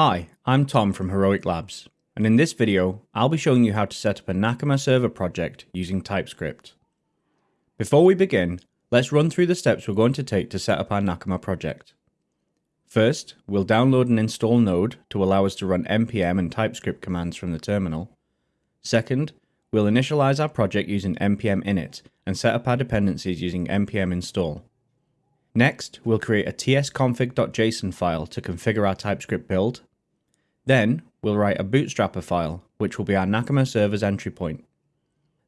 Hi, I'm Tom from Heroic Labs, and in this video, I'll be showing you how to set up a Nakama server project using TypeScript. Before we begin, let's run through the steps we're going to take to set up our Nakama project. First, we'll download and install Node to allow us to run npm and TypeScript commands from the terminal. Second, we'll initialize our project using npm init and set up our dependencies using npm install. Next, we'll create a tsconfig.json file to configure our TypeScript build then we'll write a bootstrapper file, which will be our Nakama server's entry point.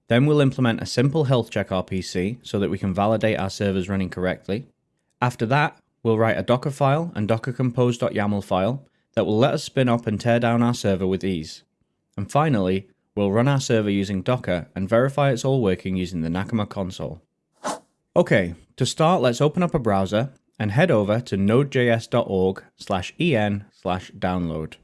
Then we'll implement a simple health check RPC so that we can validate our servers running correctly. After that, we'll write a Docker file and docker compose.yaml file that will let us spin up and tear down our server with ease. And finally, we'll run our server using Docker and verify it's all working using the Nakama console. Okay, to start let's open up a browser and head over to nodejs.org slash en slash download.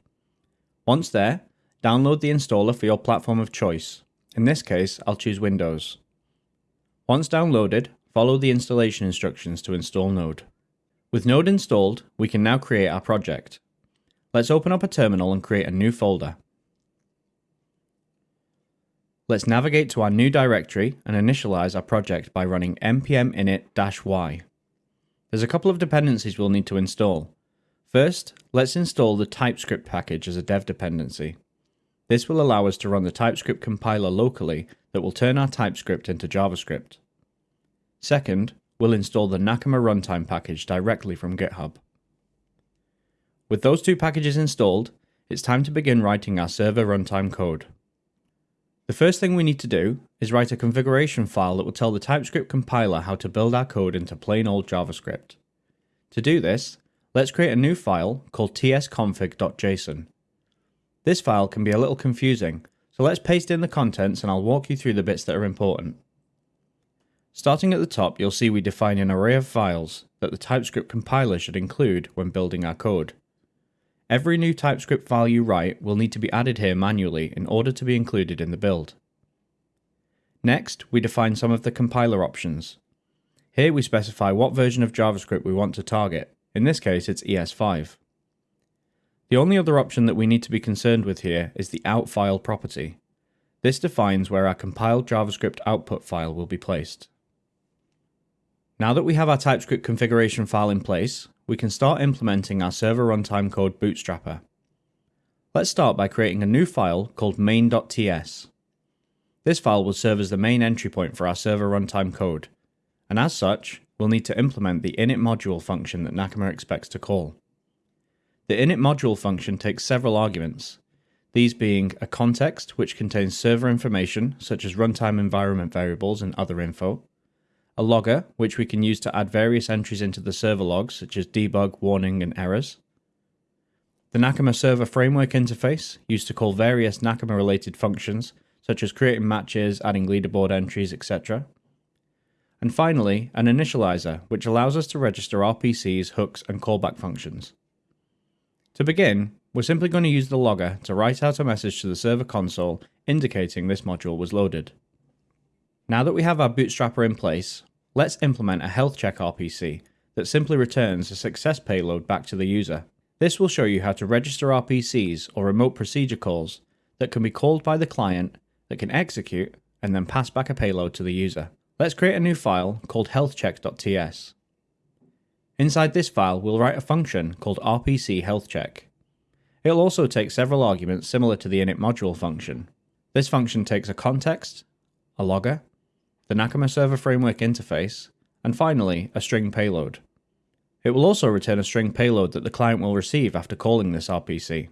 Once there, download the installer for your platform of choice. In this case, I'll choose Windows. Once downloaded, follow the installation instructions to install Node. With Node installed, we can now create our project. Let's open up a terminal and create a new folder. Let's navigate to our new directory and initialize our project by running npm init-y. There's a couple of dependencies we'll need to install. First, let's install the TypeScript package as a dev dependency. This will allow us to run the TypeScript compiler locally that will turn our TypeScript into JavaScript. Second, we'll install the Nakama runtime package directly from GitHub. With those two packages installed, it's time to begin writing our server runtime code. The first thing we need to do is write a configuration file that will tell the TypeScript compiler how to build our code into plain old JavaScript. To do this, Let's create a new file called tsconfig.json. This file can be a little confusing, so let's paste in the contents and I'll walk you through the bits that are important. Starting at the top, you'll see we define an array of files that the TypeScript compiler should include when building our code. Every new TypeScript file you write will need to be added here manually in order to be included in the build. Next, we define some of the compiler options. Here we specify what version of JavaScript we want to target. In this case, it's ES5. The only other option that we need to be concerned with here is the out file property. This defines where our compiled JavaScript output file will be placed. Now that we have our TypeScript configuration file in place, we can start implementing our server runtime code bootstrapper. Let's start by creating a new file called main.ts. This file will serve as the main entry point for our server runtime code, and as such, we'll need to implement the init module function that Nakama expects to call. The init module function takes several arguments, these being a context which contains server information such as runtime environment variables and other info, a logger which we can use to add various entries into the server logs such as debug, warning and errors, the Nakama server framework interface used to call various Nakama related functions such as creating matches, adding leaderboard entries, etc. And finally, an initializer, which allows us to register RPCs, hooks, and callback functions. To begin, we're simply going to use the logger to write out a message to the server console indicating this module was loaded. Now that we have our bootstrapper in place, let's implement a health check RPC that simply returns a success payload back to the user. This will show you how to register RPCs or remote procedure calls that can be called by the client that can execute and then pass back a payload to the user. Let's create a new file called healthcheck.ts. Inside this file, we'll write a function called rpc healthcheck. It'll also take several arguments similar to the init module function. This function takes a context, a logger, the Nakama server framework interface, and finally, a string payload. It will also return a string payload that the client will receive after calling this RPC.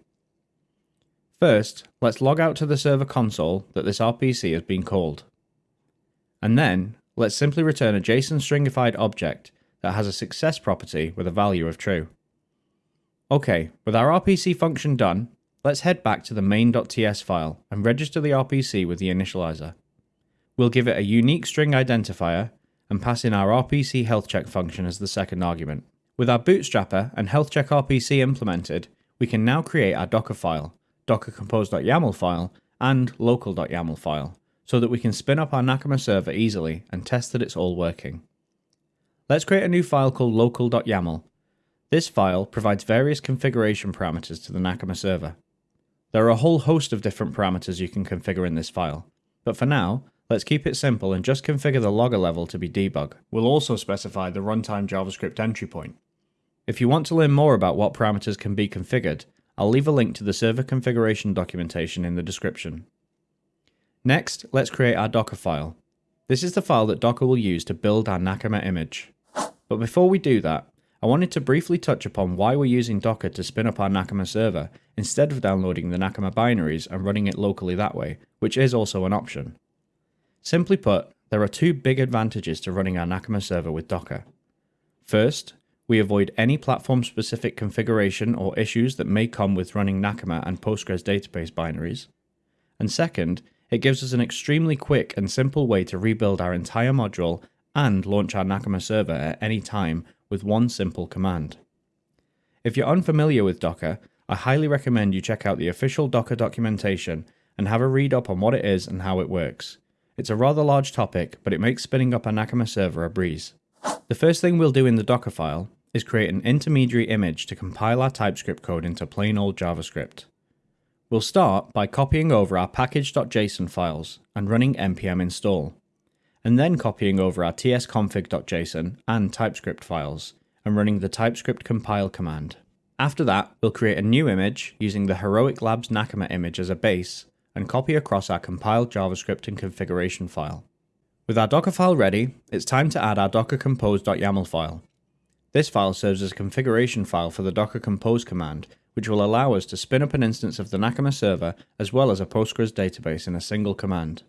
First, let's log out to the server console that this RPC has been called. And then, let's simply return a JSON stringified object that has a success property with a value of true. Okay, with our RPC function done, let's head back to the main.ts file and register the RPC with the initializer. We'll give it a unique string identifier and pass in our RPC health check function as the second argument. With our bootstrapper and health check RPC implemented, we can now create our Docker file, docker compose.yaml file, and local.yaml file, so that we can spin up our Nakama server easily and test that it's all working. Let's create a new file called local.yaml. This file provides various configuration parameters to the Nakama server. There are a whole host of different parameters you can configure in this file, but for now, let's keep it simple and just configure the logger level to be debug. We'll also specify the runtime JavaScript entry point. If you want to learn more about what parameters can be configured, I'll leave a link to the server configuration documentation in the description. Next, let's create our Docker file. This is the file that Docker will use to build our Nakama image. But before we do that, I wanted to briefly touch upon why we're using Docker to spin up our Nakama server instead of downloading the Nakama binaries and running it locally that way, which is also an option. Simply put, there are two big advantages to running our Nakama server with Docker. First, we avoid any platform specific configuration or issues that may come with running Nakama and Postgres database binaries. And second, it gives us an extremely quick and simple way to rebuild our entire module and launch our Nakama server at any time with one simple command. If you're unfamiliar with Docker, I highly recommend you check out the official Docker documentation and have a read up on what it is and how it works. It's a rather large topic, but it makes spinning up a Nakama server a breeze. The first thing we'll do in the Docker file is create an intermediary image to compile our TypeScript code into plain old JavaScript. We'll start by copying over our package.json files and running npm install, and then copying over our tsconfig.json and TypeScript files and running the TypeScript compile command. After that, we'll create a new image using the Heroic Labs Nakama image as a base and copy across our compiled JavaScript and configuration file. With our Docker file ready, it's time to add our docker compose.yaml file. This file serves as a configuration file for the docker compose command, which will allow us to spin up an instance of the Nakama server as well as a Postgres database in a single command.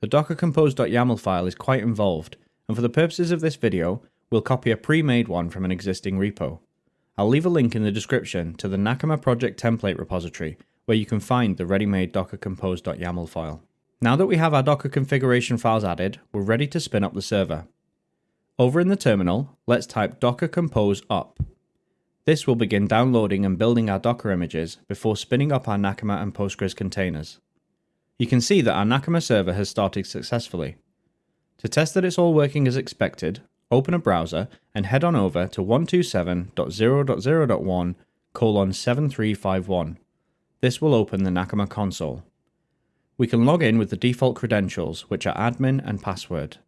The docker compose.yaml file is quite involved, and for the purposes of this video, we'll copy a pre-made one from an existing repo. I'll leave a link in the description to the Nakama project template repository, where you can find the ready-made docker compose.yaml file. Now that we have our Docker configuration files added, we're ready to spin up the server. Over in the terminal, let's type docker compose up. This will begin downloading and building our Docker images before spinning up our Nakama and Postgres containers. You can see that our Nakama server has started successfully. To test that it's all working as expected, open a browser and head on over to 127.0.0.1 colon 7351. This will open the Nakama console. We can log in with the default credentials, which are admin and password.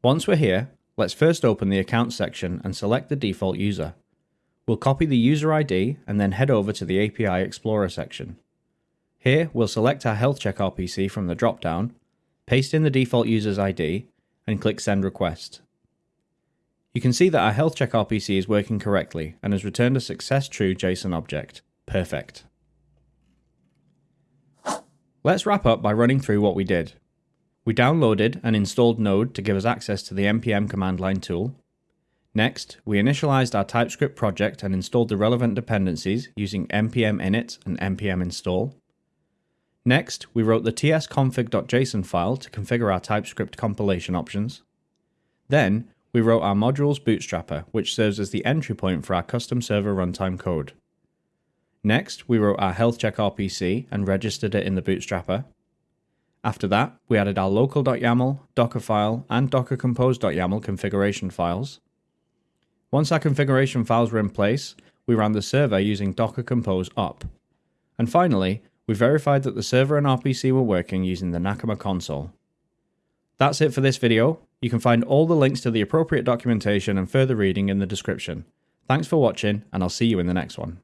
Once we're here, Let's first open the account section and select the default user. We'll copy the user ID and then head over to the API Explorer section. Here, we'll select our health check RPC from the dropdown, paste in the default user's ID, and click Send Request. You can see that our health check RPC is working correctly and has returned a success true JSON object. Perfect. Let's wrap up by running through what we did. We downloaded and installed Node to give us access to the npm command line tool. Next, we initialized our TypeScript project and installed the relevant dependencies using npm init and npm install. Next, we wrote the tsconfig.json file to configure our TypeScript compilation options. Then, we wrote our modules bootstrapper, which serves as the entry point for our custom server runtime code. Next, we wrote our health check RPC and registered it in the bootstrapper. After that, we added our local.yaml, dockerfile, and dockercompose.yaml configuration files. Once our configuration files were in place, we ran the server using docker compose up. And finally, we verified that the server and RPC were working using the Nakama console. That's it for this video. You can find all the links to the appropriate documentation and further reading in the description. Thanks for watching, and I'll see you in the next one.